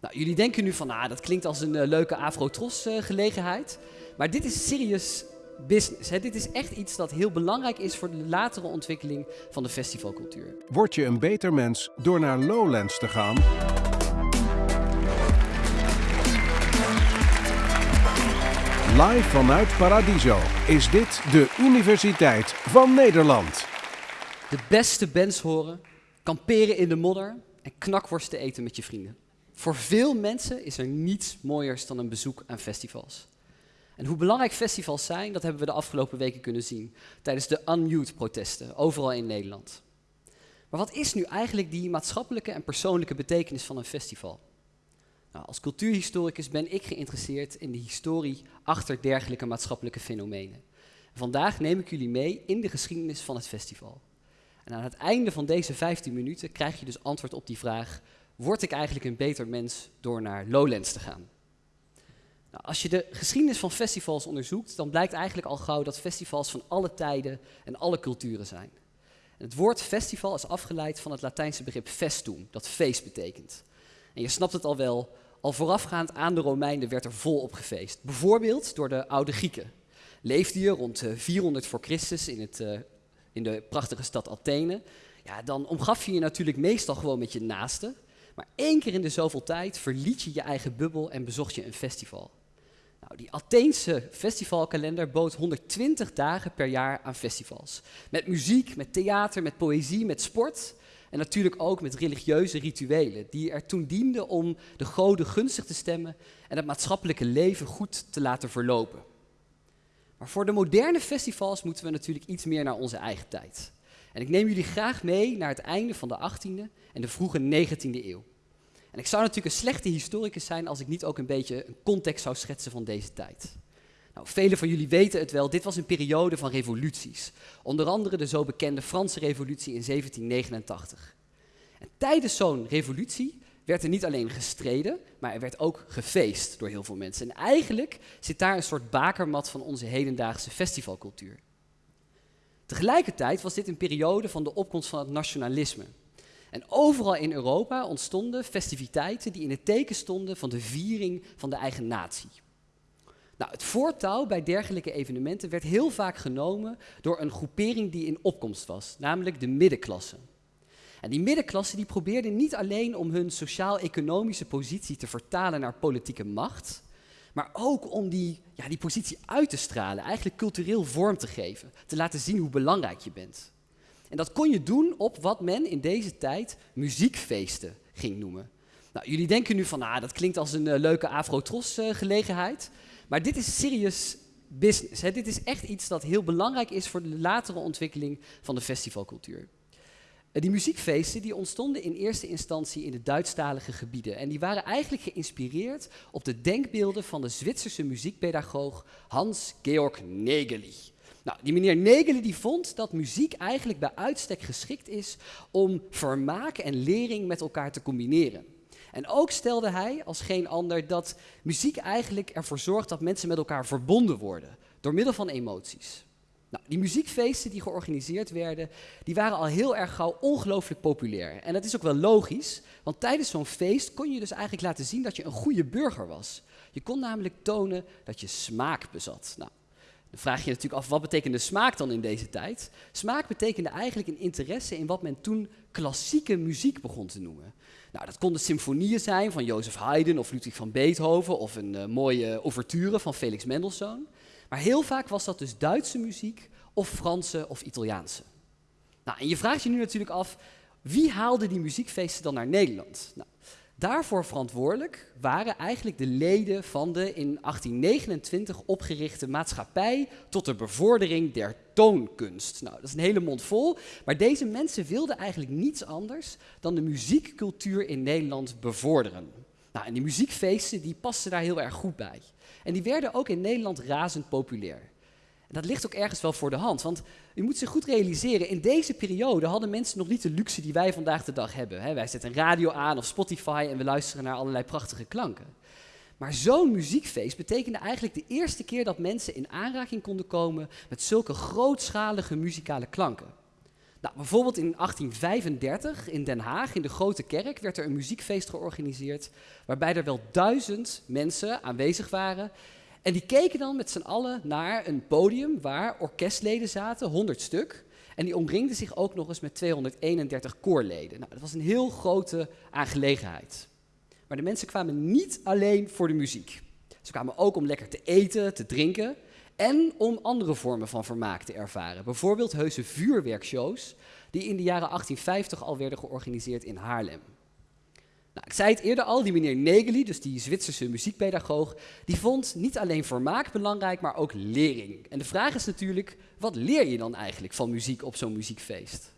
Nou, jullie denken nu van, ah, dat klinkt als een eh, leuke Afro-Tros-gelegenheid. maar dit is serious business. Hè? Dit is echt iets dat heel belangrijk is voor de latere ontwikkeling van de festivalcultuur. Word je een beter mens door naar Lowlands te gaan? Live vanuit Paradiso is dit de Universiteit van Nederland. De beste bands horen, kamperen in de modder en knakworsten eten met je vrienden. Voor veel mensen is er niets mooiers dan een bezoek aan festivals. En hoe belangrijk festivals zijn, dat hebben we de afgelopen weken kunnen zien tijdens de Unmute-protesten overal in Nederland. Maar wat is nu eigenlijk die maatschappelijke en persoonlijke betekenis van een festival? Nou, als cultuurhistoricus ben ik geïnteresseerd in de historie achter dergelijke maatschappelijke fenomenen. vandaag neem ik jullie mee in de geschiedenis van het festival. En aan het einde van deze 15 minuten krijg je dus antwoord op die vraag: word ik eigenlijk een beter mens door naar Lowlands te gaan? Nou, als je de geschiedenis van festivals onderzoekt, dan blijkt eigenlijk al gauw dat festivals van alle tijden en alle culturen zijn. En het woord festival is afgeleid van het Latijnse begrip festum, dat feest betekent. En je snapt het al wel, al voorafgaand aan de Romeinen werd er volop gefeest. Bijvoorbeeld door de oude Grieken. Leefde je rond 400 eh, voor Christus in, het, uh, in de prachtige stad Athene, ja, dan omgaf je je natuurlijk meestal gewoon met je naasten. Maar één keer in de zoveel tijd verliet je je eigen bubbel en bezocht je een festival. Nou, die Atheense festivalkalender bood 120 dagen per jaar aan festivals. Met muziek, met theater, met poëzie, met sport. En natuurlijk ook met religieuze rituelen, die er toen dienden om de goden gunstig te stemmen en het maatschappelijke leven goed te laten verlopen. Maar voor de moderne festivals moeten we natuurlijk iets meer naar onze eigen tijd. En ik neem jullie graag mee naar het einde van de 18e en de vroege 19e eeuw. En ik zou natuurlijk een slechte historicus zijn als ik niet ook een beetje een context zou schetsen van deze tijd. Nou, velen van jullie weten het wel, dit was een periode van revoluties. Onder andere de zo bekende Franse revolutie in 1789. En tijdens zo'n revolutie werd er niet alleen gestreden, maar er werd ook gefeest door heel veel mensen. En eigenlijk zit daar een soort bakermat van onze hedendaagse festivalcultuur. Tegelijkertijd was dit een periode van de opkomst van het nationalisme. En overal in Europa ontstonden festiviteiten die in het teken stonden van de viering van de eigen natie. Nou, het voortouw bij dergelijke evenementen werd heel vaak genomen door een groepering die in opkomst was, namelijk de middenklasse. En die middenklasse die probeerde niet alleen om hun sociaal-economische positie te vertalen naar politieke macht, maar ook om die, ja, die positie uit te stralen, eigenlijk cultureel vorm te geven, te laten zien hoe belangrijk je bent. En dat kon je doen op wat men in deze tijd muziekfeesten ging noemen. Nou, jullie denken nu van, ah, dat klinkt als een uh, leuke Afro-Tros-gelegenheid. maar dit is serious business. Hè. Dit is echt iets dat heel belangrijk is voor de latere ontwikkeling van de festivalcultuur. Uh, die muziekfeesten die ontstonden in eerste instantie in de Duitsstalige gebieden. En die waren eigenlijk geïnspireerd op de denkbeelden van de Zwitserse muziekpedagoog Hans Georg Negeli. Nou, die meneer Negelen die vond dat muziek eigenlijk bij uitstek geschikt is om vermaak en lering met elkaar te combineren. En ook stelde hij als geen ander dat muziek eigenlijk ervoor zorgt dat mensen met elkaar verbonden worden door middel van emoties. Nou, die muziekfeesten die georganiseerd werden, die waren al heel erg gauw ongelooflijk populair. En dat is ook wel logisch, want tijdens zo'n feest kon je dus eigenlijk laten zien dat je een goede burger was. Je kon namelijk tonen dat je smaak bezat. Nou, dan vraag je je natuurlijk af, wat betekende smaak dan in deze tijd? Smaak betekende eigenlijk een interesse in wat men toen klassieke muziek begon te noemen. Nou, dat konden symfonieën zijn van Jozef Haydn of Ludwig van Beethoven of een uh, mooie ouverture van Felix Mendelssohn. Maar heel vaak was dat dus Duitse muziek of Franse of Italiaanse. Nou, en je vraagt je nu natuurlijk af, wie haalde die muziekfeesten dan naar Nederland? Nou, Daarvoor verantwoordelijk waren eigenlijk de leden van de in 1829 opgerichte maatschappij tot de bevordering der toonkunst. Nou, dat is een hele mond vol, maar deze mensen wilden eigenlijk niets anders dan de muziekcultuur in Nederland bevorderen. Nou, en die muziekfeesten die pasten daar heel erg goed bij. En die werden ook in Nederland razend populair. En dat ligt ook ergens wel voor de hand, want u moet zich goed realiseren, in deze periode hadden mensen nog niet de luxe die wij vandaag de dag hebben. wij zetten radio aan of Spotify en we luisteren naar allerlei prachtige klanken. Maar zo'n muziekfeest betekende eigenlijk de eerste keer dat mensen in aanraking konden komen met zulke grootschalige muzikale klanken. Nou, bijvoorbeeld in 1835 in Den Haag, in de Grote Kerk, werd er een muziekfeest georganiseerd. Waarbij er wel duizend mensen aanwezig waren. En die keken dan met z'n allen naar een podium waar orkestleden zaten, 100 stuk. En die omringden zich ook nog eens met 231 koorleden. Nou, dat was een heel grote aangelegenheid. Maar de mensen kwamen niet alleen voor de muziek. Ze kwamen ook om lekker te eten, te drinken en om andere vormen van vermaak te ervaren. Bijvoorbeeld heuse vuurwerkshows die in de jaren 1850 al werden georganiseerd in Haarlem. Nou, ik zei het eerder al, die meneer Negeli, dus die Zwitserse muziekpedagoog, die vond niet alleen vermaak belangrijk, maar ook lering. En de vraag is natuurlijk, wat leer je dan eigenlijk van muziek op zo'n muziekfeest?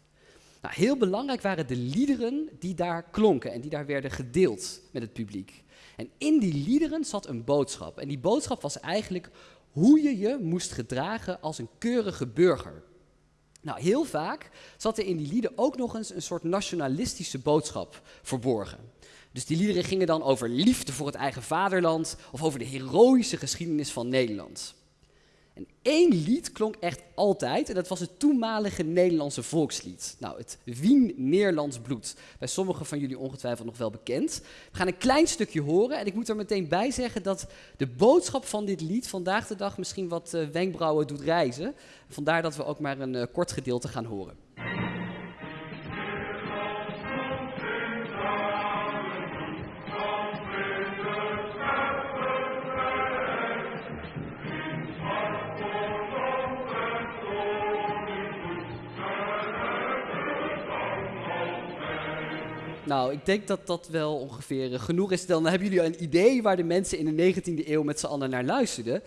Nou, heel belangrijk waren de liederen die daar klonken en die daar werden gedeeld met het publiek. En in die liederen zat een boodschap. En die boodschap was eigenlijk hoe je je moest gedragen als een keurige burger. Nou, heel vaak zat er in die lieden ook nog eens een soort nationalistische boodschap verborgen. Dus die liederen gingen dan over liefde voor het eigen vaderland of over de heroïsche geschiedenis van Nederland. En één lied klonk echt altijd, en dat was het toenmalige Nederlandse volkslied. Nou, het Wien Neerlands bloed. Bij sommigen van jullie ongetwijfeld nog wel bekend. We gaan een klein stukje horen en ik moet er meteen bij zeggen dat de boodschap van dit lied vandaag de dag misschien wat uh, wenkbrauwen doet reizen. Vandaar dat we ook maar een uh, kort gedeelte gaan horen. Nou, ik denk dat dat wel ongeveer eh, genoeg is. Dan hebben jullie een idee waar de mensen in de 19e eeuw met z'n allen naar luisterden.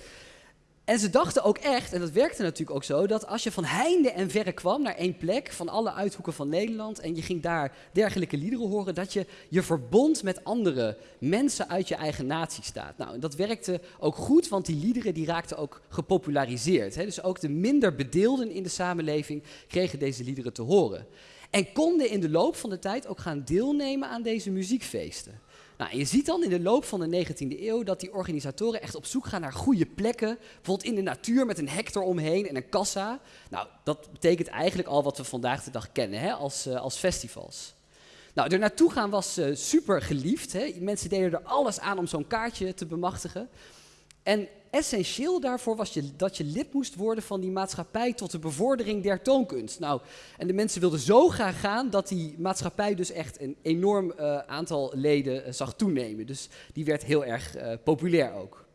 En ze dachten ook echt, en dat werkte natuurlijk ook zo, dat als je van heinde en verre kwam naar één plek, van alle uithoeken van Nederland, en je ging daar dergelijke liederen horen, dat je je verbond met andere mensen uit je eigen natie staat. Nou, dat werkte ook goed, want die liederen die raakten ook gepopulariseerd. Hè? Dus ook de minder bedeelden in de samenleving kregen deze liederen te horen. En konden in de loop van de tijd ook gaan deelnemen aan deze muziekfeesten. Nou, je ziet dan in de loop van de 19e eeuw dat die organisatoren echt op zoek gaan naar goede plekken. Bijvoorbeeld in de natuur met een hek eromheen en een kassa. Nou, dat betekent eigenlijk al wat we vandaag de dag kennen hè, als, uh, als festivals. Nou, er naartoe gaan was uh, super geliefd. Hè. Mensen deden er alles aan om zo'n kaartje te bemachtigen. En essentieel daarvoor was je, dat je lid moest worden van die maatschappij tot de bevordering der toonkunst. Nou, en de mensen wilden zo graag gaan dat die maatschappij dus echt een enorm uh, aantal leden uh, zag toenemen. Dus die werd heel erg uh, populair ook.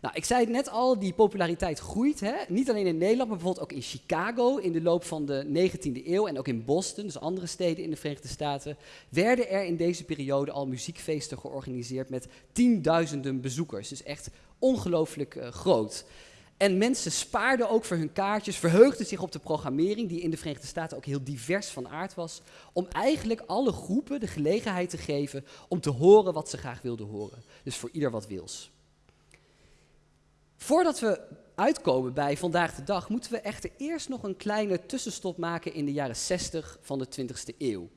Nou, ik zei het net al, die populariteit groeit. Hè? Niet alleen in Nederland, maar bijvoorbeeld ook in Chicago in de loop van de 19e eeuw. En ook in Boston, dus andere steden in de Verenigde Staten. Werden er in deze periode al muziekfeesten georganiseerd met tienduizenden bezoekers. Dus echt ongelooflijk uh, groot. En mensen spaarden ook voor hun kaartjes, verheugden zich op de programmering, die in de Verenigde Staten ook heel divers van aard was, om eigenlijk alle groepen de gelegenheid te geven om te horen wat ze graag wilden horen. Dus voor ieder wat wils. Voordat we uitkomen bij vandaag de dag, moeten we echter eerst nog een kleine tussenstop maken in de jaren 60 van de 20e eeuw.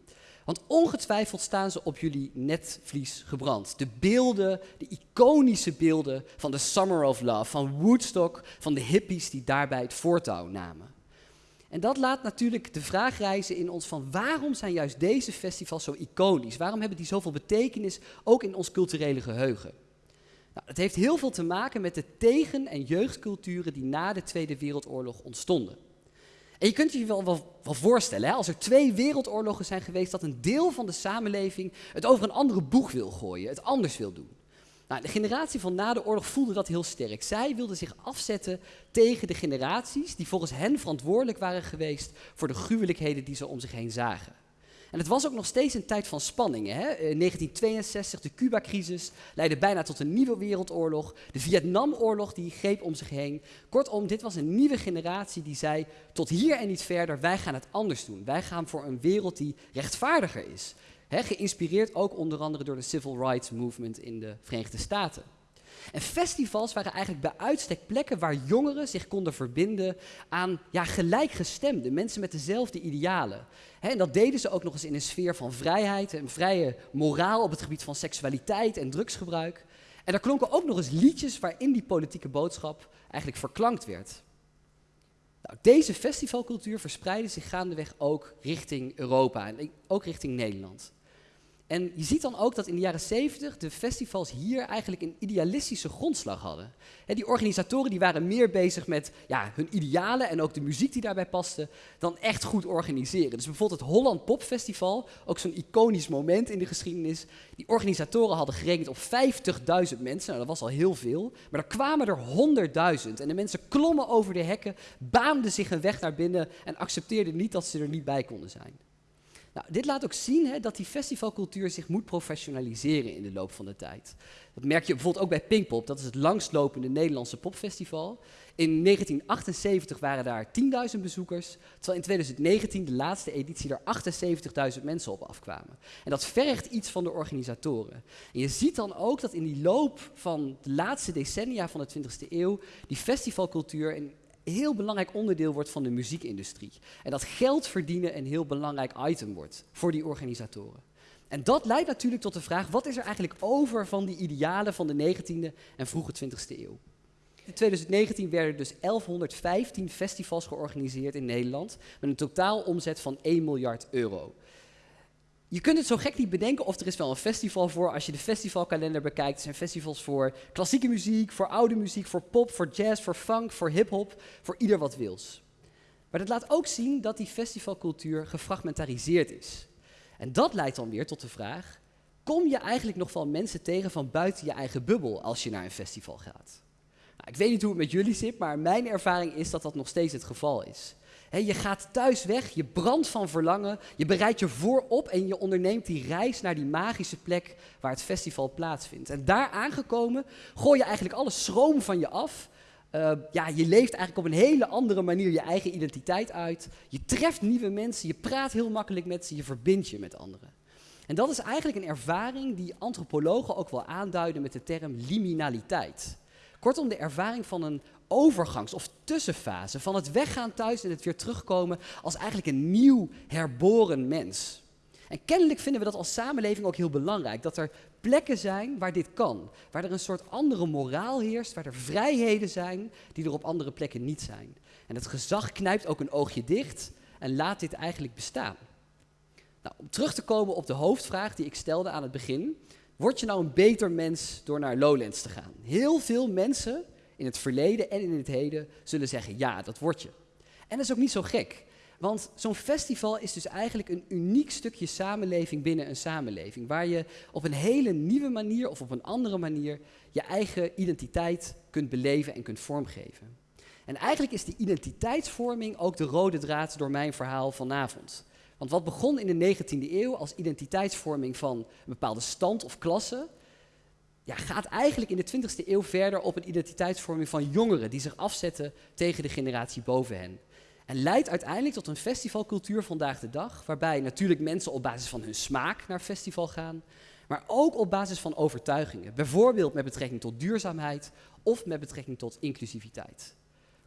Want ongetwijfeld staan ze op jullie netvlies gebrand. De beelden, de iconische beelden van de Summer of Love, van Woodstock, van de hippies die daarbij het voortouw namen. En dat laat natuurlijk de vraag reizen in ons van waarom zijn juist deze festivals zo iconisch? Waarom hebben die zoveel betekenis ook in ons culturele geheugen? Nou, het heeft heel veel te maken met de tegen- en jeugdculturen die na de Tweede Wereldoorlog ontstonden. Je kunt je wel, wel, wel voorstellen, hè, als er twee wereldoorlogen zijn geweest, dat een deel van de samenleving het over een andere boeg wil gooien, het anders wil doen. Nou, de generatie van na de oorlog voelde dat heel sterk. Zij wilden zich afzetten tegen de generaties die volgens hen verantwoordelijk waren geweest voor de gruwelijkheden die ze om zich heen zagen. En het was ook nog steeds een tijd van spanningen. Hè? In 1962, de Cuba-crisis, leidde bijna tot een nieuwe wereldoorlog. De Vietnamoorlog die greep om zich heen. Kortom, dit was een nieuwe generatie die zei, tot hier en niet verder, wij gaan het anders doen. Wij gaan voor een wereld die rechtvaardiger is. Hè? Geïnspireerd ook onder andere door de Civil Rights Movement in de Verenigde Staten. En festivals waren eigenlijk bij uitstek plekken waar jongeren zich konden verbinden aan ja, gelijkgestemden, mensen met dezelfde idealen. en dat deden ze ook nog eens in een sfeer van vrijheid en vrije moraal op het gebied van seksualiteit en drugsgebruik. En daar klonken ook nog eens liedjes waarin die politieke boodschap eigenlijk verklankt werd. Nou, deze festivalcultuur verspreidde zich gaandeweg ook richting Europa en ook richting Nederland. En je ziet dan ook dat in de jaren 70 de festivals hier eigenlijk een idealistische grondslag hadden. die organisatoren die waren meer bezig met ja, hun idealen en ook de muziek die daarbij paste, dan echt goed organiseren. Dus bijvoorbeeld het Holland Pop Festival, ook zo'n iconisch moment in de geschiedenis. Die organisatoren hadden gerekend op 50.000 mensen, nou dat was al heel veel, maar er kwamen er 100.000. En de mensen klommen over de hekken, baanden zich een weg naar binnen en accepteerden niet dat ze er niet bij konden zijn. Nou, dit laat ook zien hè, dat die festivalcultuur zich moet professionaliseren in de loop van de tijd. Dat merk je bijvoorbeeld ook bij Pinkpop, dat is het langstlopende Nederlandse popfestival. In 1978 waren daar 10.000 bezoekers, terwijl in 2019, de laatste editie, er 78.000 mensen op afkwamen. En dat vergt iets van de organisatoren. En je ziet dan ook dat in die loop van de laatste decennia van de 20e eeuw die festivalcultuur heel belangrijk onderdeel wordt van de muziekindustrie. En dat geld verdienen een heel belangrijk item wordt voor die organisatoren. En dat leidt natuurlijk tot de vraag, wat is er eigenlijk over van die idealen van de 19e en vroege 20e eeuw? In 2019 werden dus 1115 festivals georganiseerd in Nederland met een totaal omzet van 1 miljard euro je kunt het zo gek niet bedenken of er is wel een festival voor. Als je de festivalkalender bekijkt, er zijn festivals voor klassieke muziek, voor oude muziek, voor pop, voor jazz, voor funk, voor hip-hop, voor ieder wat wils. Maar dat laat ook zien dat die festivalcultuur gefragmentariseerd is. En dat leidt dan weer tot de vraag: kom je eigenlijk nog wel mensen tegen van buiten je eigen bubbel als je naar een festival gaat? Nou, ik weet niet hoe het met jullie zit, maar mijn ervaring is dat dat nog steeds het geval is je gaat thuis weg, je brandt van verlangen, je bereidt je voorop en je onderneemt die reis naar die magische plek waar het festival plaatsvindt. En daar aangekomen gooi je eigenlijk alle schroom van je af. Uh, ja, je leeft eigenlijk op een hele andere manier je eigen identiteit uit. Je treft nieuwe mensen, je praat heel makkelijk met ze, je verbindt je met anderen. En dat is eigenlijk een ervaring die antropologen ook wel aanduiden met de term liminaliteit. Kortom, de ervaring van een overgangs- of tussenfase van het weggaan thuis en het weer terugkomen als eigenlijk een nieuw herboren mens. En kennelijk vinden we dat als samenleving ook heel belangrijk, dat er plekken zijn waar dit kan, waar er een soort andere moraal heerst, waar er vrijheden zijn die er op andere plekken niet zijn. En het gezag knijpt ook een oogje dicht en laat dit eigenlijk bestaan. Nou, om terug te komen op de hoofdvraag die ik stelde aan het begin, word je nou een beter mens door naar Lowlands te gaan? Heel veel mensen in het verleden en in het heden zullen zeggen, ja, dat word je. En dat is ook niet zo gek. Want zo'n festival is dus eigenlijk een uniek stukje samenleving binnen een samenleving. Waar je op een hele nieuwe manier of op een andere manier je eigen identiteit kunt beleven en kunt vormgeven. En eigenlijk is die identiteitsvorming ook de rode draad door mijn verhaal vanavond. Want wat begon in de 19e eeuw als identiteitsvorming van een bepaalde stand of klasse, ja, gaat eigenlijk in de 20e eeuw verder op een identiteitsvorming van jongeren die zich afzetten tegen de generatie boven hen. En leidt uiteindelijk tot een festivalcultuur vandaag de dag, waarbij natuurlijk mensen op basis van hun smaak naar festival gaan, maar ook op basis van overtuigingen. Bijvoorbeeld met betrekking tot duurzaamheid of met betrekking tot inclusiviteit.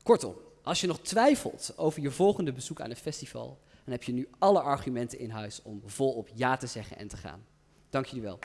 Kortom, als je nog twijfelt over je volgende bezoek aan een festival, dan heb je nu alle argumenten in huis om volop ja te zeggen en te gaan. Dank jullie wel.